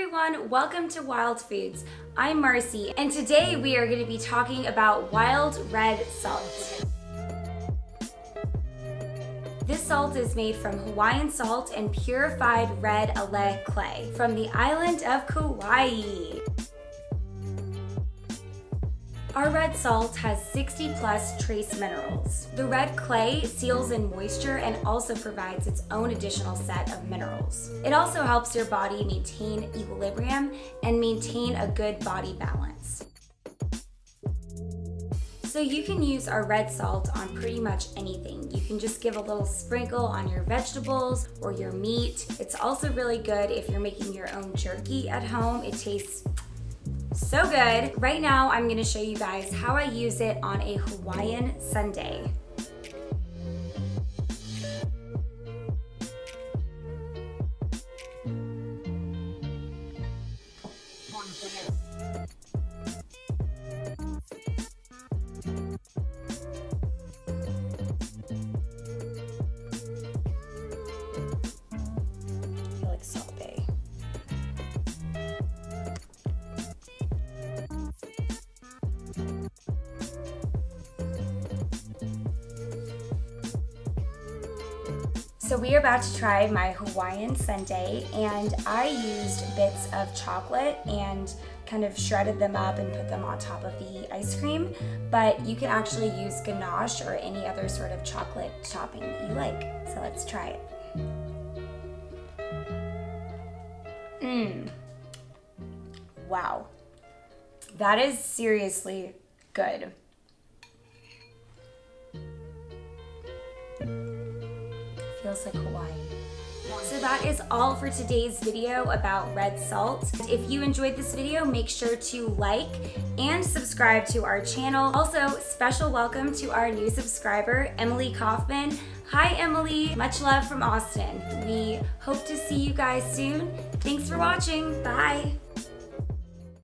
everyone, welcome to Wild Foods. I'm Marcy and today we are going to be talking about wild red salt. This salt is made from Hawaiian salt and purified red alaea clay from the island of Kauai. Our red salt has 60 plus trace minerals. The red clay seals in moisture and also provides its own additional set of minerals. It also helps your body maintain equilibrium and maintain a good body balance. So you can use our red salt on pretty much anything. You can just give a little sprinkle on your vegetables or your meat. It's also really good if you're making your own jerky at home. It tastes so good. Right now, I'm gonna show you guys how I use it on a Hawaiian sundae. So we are about to try my Hawaiian sundae and I used bits of chocolate and kind of shredded them up and put them on top of the ice cream, but you can actually use ganache or any other sort of chocolate topping you like. So let's try it. Mmm. Wow. That is seriously good. Like Hawaii. So that is all for today's video about red salt. If you enjoyed this video, make sure to like and subscribe to our channel. Also, special welcome to our new subscriber, Emily Kaufman. Hi, Emily. Much love from Austin. We hope to see you guys soon. Thanks for watching. Bye.